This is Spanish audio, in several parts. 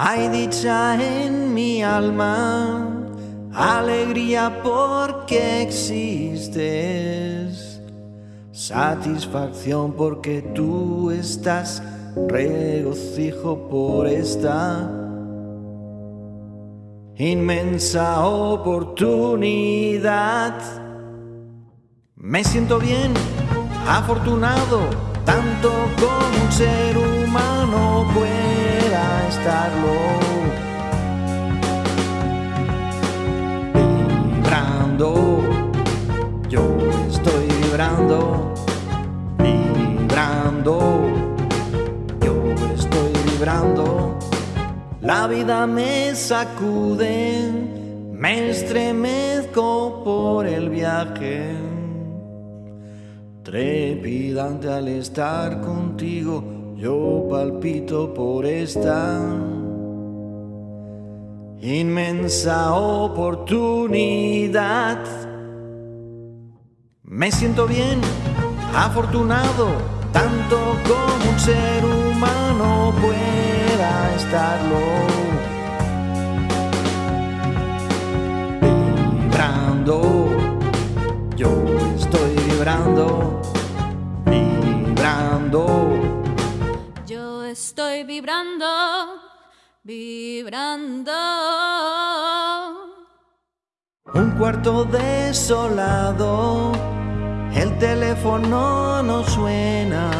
Hay dicha en mi alma, alegría porque existes, satisfacción porque tú estás, regocijo por esta inmensa oportunidad. Me siento bien, afortunado, tanto como un ser humano pueda estarlo. Vibrando, yo estoy vibrando, vibrando, yo estoy vibrando. La vida me sacude, me estremezco por el viaje. Trepidante al estar contigo, yo palpito por esta inmensa oportunidad. Me siento bien, afortunado, tanto como un ser humano pueda estarlo. Vibrando, vibrando. Un cuarto desolado, el teléfono no suena.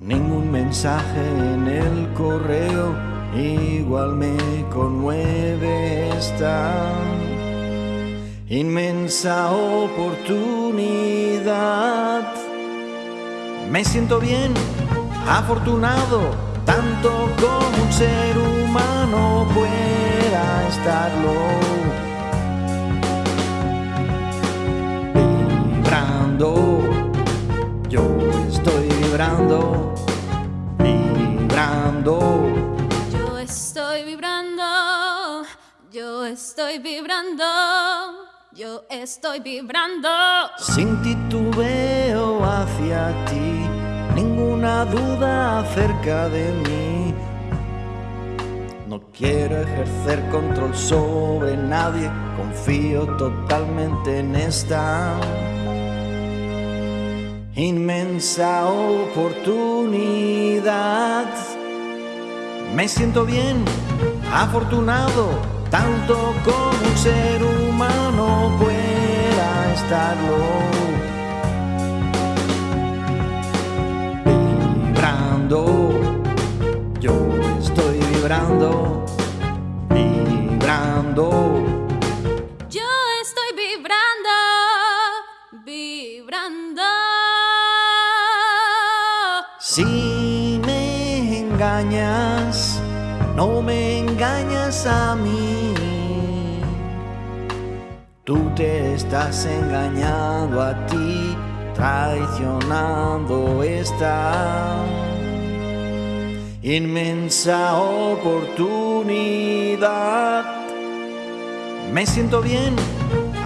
Ningún mensaje en el correo, igual me conmueve esta inmensa oportunidad. Me siento bien, afortunado, tanto como un ser humano pueda estarlo. Vibrando, yo estoy vibrando, vibrando. Yo estoy vibrando, yo estoy vibrando, yo estoy vibrando. Sin titubeo hacia ti, ninguna duda acerca de mí. No quiero ejercer control sobre nadie, confío totalmente en esta inmensa oportunidad. Me siento bien, afortunado, tanto como un ser humano pueda estarlo. Vibrando, yo estoy vibrando, vibrando. Yo estoy vibrando, vibrando. Si me engañas, no me engañas a mí. Tú te estás engañando a ti, traicionando esta inmensa oportunidad. Me siento bien,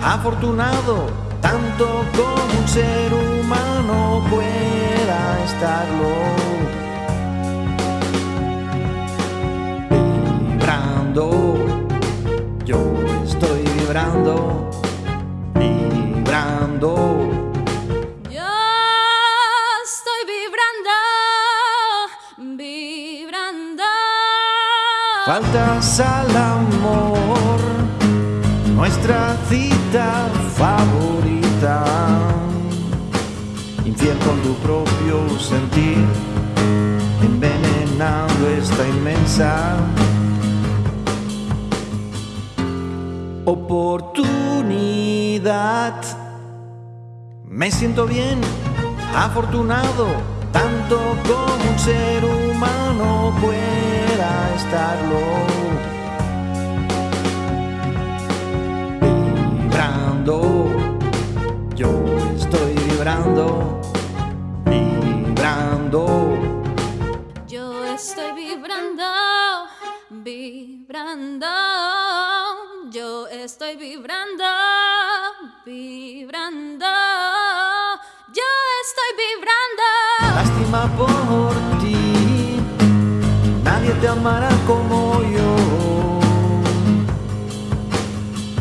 afortunado, tanto como un ser humano pueda estarlo. Faltas al amor, nuestra cita favorita. Infiel con tu propio sentir, envenenando esta inmensa oportunidad. Me siento bien, afortunado, tanto como un ser humano estarlo. Vibrando, yo estoy vibrando, vibrando. Yo estoy vibrando, vibrando. Yo estoy vibrando, vibrando. Yo estoy vibrando. Lástima por te amará como yo.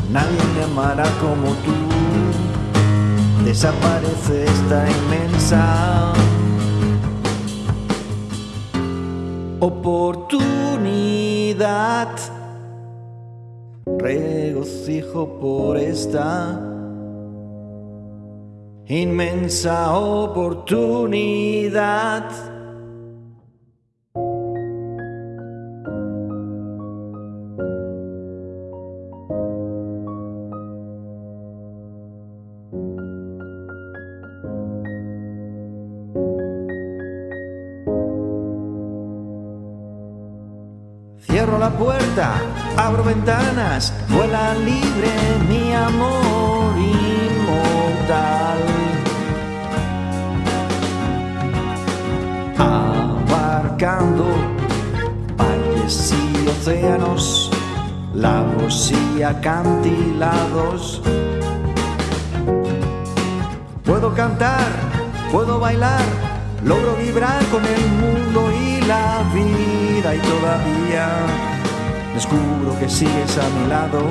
Nadie me amará como tú. Desaparece esta inmensa oportunidad. Regocijo por esta inmensa oportunidad. Cierro la puerta, abro ventanas, vuela libre mi amor inmortal. Abarcando valles y océanos, lagos y acantilados. Puedo cantar, puedo bailar, logro vibrar con el mundo y la vida y todavía descubro que sigues a mi lado,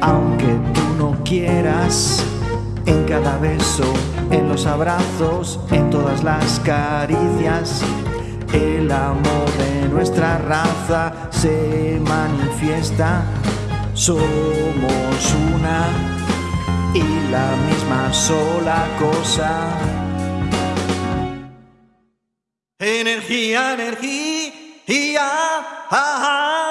aunque tú no quieras, en cada beso, en los abrazos, en todas las caricias. El amor de nuestra raza se manifiesta, somos una y la misma sola cosa. Energía, energía. या हा हा